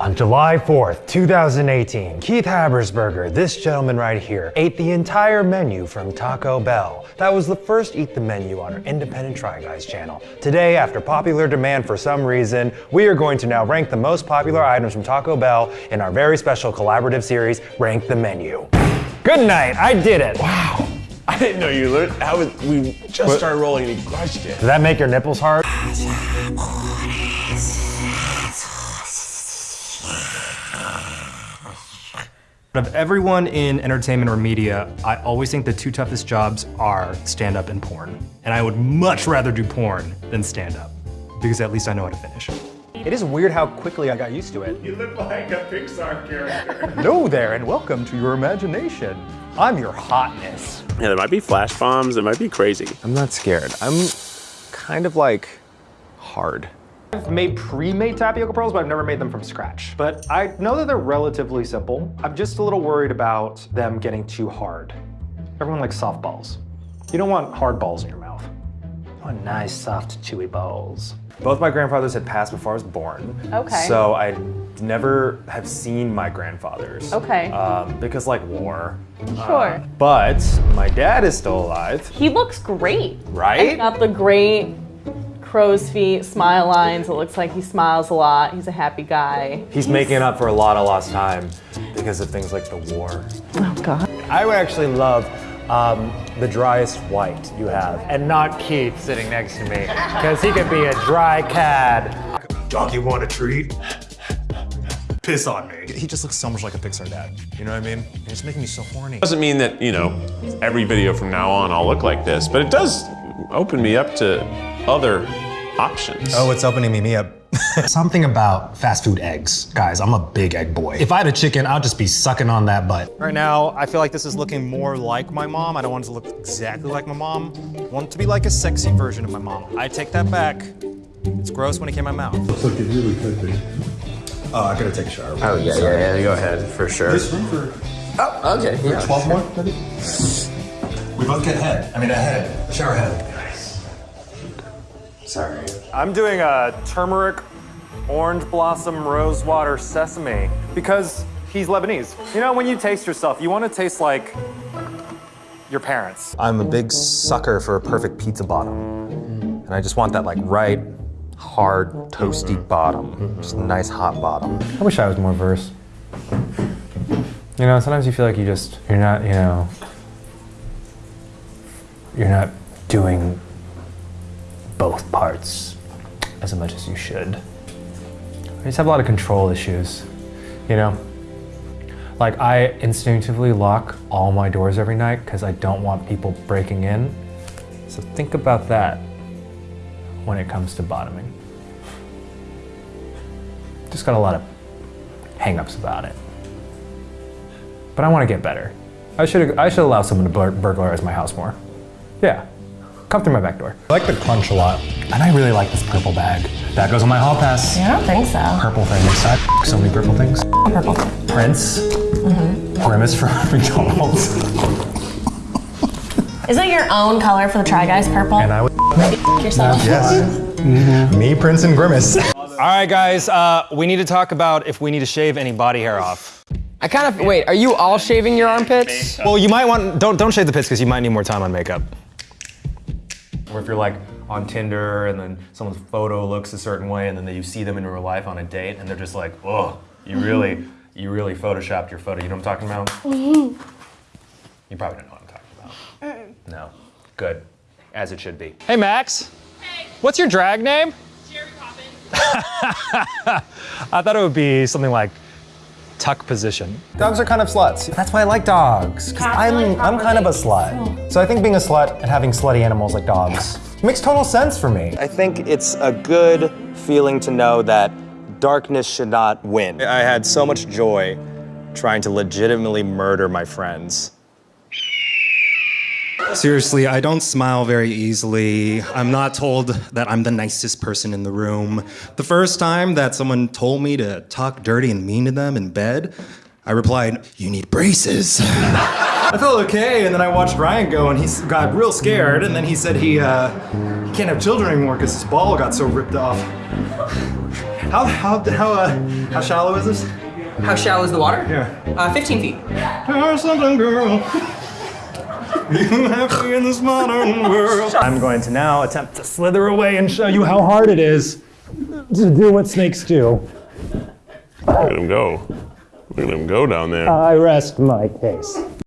On July 4th, 2018, Keith Habersberger, this gentleman right here, ate the entire menu from Taco Bell. That was the first Eat the Menu on our independent Try Guys channel. Today, after popular demand for some reason, we are going to now rank the most popular items from Taco Bell in our very special collaborative series, Rank the Menu. Good night, I did it. Wow. I didn't know you learned. How was, we just what? started rolling and he crushed it. Did that make your nipples hard? Of everyone in entertainment or media, I always think the two toughest jobs are stand-up and porn. And I would much rather do porn than stand-up, because at least I know how to finish. It is weird how quickly I got used to it. You look like a Pixar character. Hello there, and welcome to your imagination. I'm your hotness. Yeah, there might be flash bombs, it might be crazy. I'm not scared. I'm kind of like hard. I've made pre-made tapioca pearls, but I've never made them from scratch. But I know that they're relatively simple. I'm just a little worried about them getting too hard. Everyone likes soft balls. You don't want hard balls in your mouth. You want nice, soft, chewy balls. Both my grandfathers had passed before I was born. Okay. So I never have seen my grandfathers. Okay. Um, because like war. Sure. Uh, but my dad is still alive. He looks great. Right? He's Got the great crow's feet, smile lines. It looks like he smiles a lot. He's a happy guy. He's, He's making up for a lot of lost time because of things like the war. Oh, God. I would actually love um, the driest white you have, and not Keith sitting next to me, because he could be a dry cad. Dog, you want a treat? Piss on me. He just looks so much like a Pixar dad. You know what I mean? He's making me so horny. Doesn't mean that, you know, every video from now on I'll look like this, but it does open me up to other options. Oh, it's opening me up. Something about fast food eggs. Guys, I'm a big egg boy. If I had a chicken, I'd just be sucking on that butt. Right now, I feel like this is looking more like my mom. I don't want it to look exactly like my mom. I want it to be like a sexy version of my mom. I take that back. It's gross when it came in my mouth. Looks like it really could be. Oh, I gotta take a shower. Oh, yeah, yeah, yeah, go ahead, for sure. This room for... Oh, okay, yeah. 12 more, We both get head. I mean, a head. A shower head. Sorry. I'm doing a turmeric, orange blossom, rosewater, sesame because he's Lebanese. You know, when you taste yourself, you want to taste like your parents. I'm a big sucker for a perfect pizza bottom. And I just want that like right, hard, toasty bottom. Just a nice hot bottom. I wish I was more verse. You know, sometimes you feel like you just, you're not, you know, you're not doing both parts as much as you should. I just have a lot of control issues, you know? Like I instinctively lock all my doors every night because I don't want people breaking in. So think about that when it comes to bottoming. Just got a lot of hangups about it. But I want to get better. I should I should allow someone to bur burglarize my house more. Yeah. Come through my back door. I like the crunch a lot. And I really like this purple bag. That goes on my hall pass. Yeah, I don't think so. Purple things. I so many purple things. Purple. Prince. Mm-hmm. Grimace from McDonald's. Is that your own color for the Try Guys purple? And I would yourself. Yes. Mm-hmm. Me, Prince, and Grimace. All right, guys, uh, we need to talk about if we need to shave any body hair off. I kind of, wait, are you all shaving your armpits? Well, you might want, don't, don't shave the pits because you might need more time on makeup. Or if you're like on Tinder and then someone's photo looks a certain way and then you see them in real life on a date and they're just like, oh, you really, you really photoshopped your photo. You know what I'm talking about? Mm-hmm. You probably don't know what I'm talking about. No. Good. As it should be. Hey, Max. Hey. What's your drag name? Jerry Poppins. I thought it would be something like tuck position. Dogs are kind of sluts. That's why I like dogs, because I'm, I'm kind of a slut. So I think being a slut and having slutty animals like dogs makes total sense for me. I think it's a good feeling to know that darkness should not win. I had so much joy trying to legitimately murder my friends. Seriously, I don't smile very easily. I'm not told that I'm the nicest person in the room. The first time that someone told me to talk dirty and mean to them in bed, I replied, you need braces. I felt okay, and then I watched Ryan go, and he got real scared, and then he said he, uh, he can't have children anymore because his ball got so ripped off. How how how uh, how shallow is this? How shallow is the water? Yeah. Uh, 15 feet. There's something, girl. You happy in this modern world. I'm going to now attempt to slither away and show you how hard it is to do what snakes do. Look at him go. Look at him go down there. I rest my case.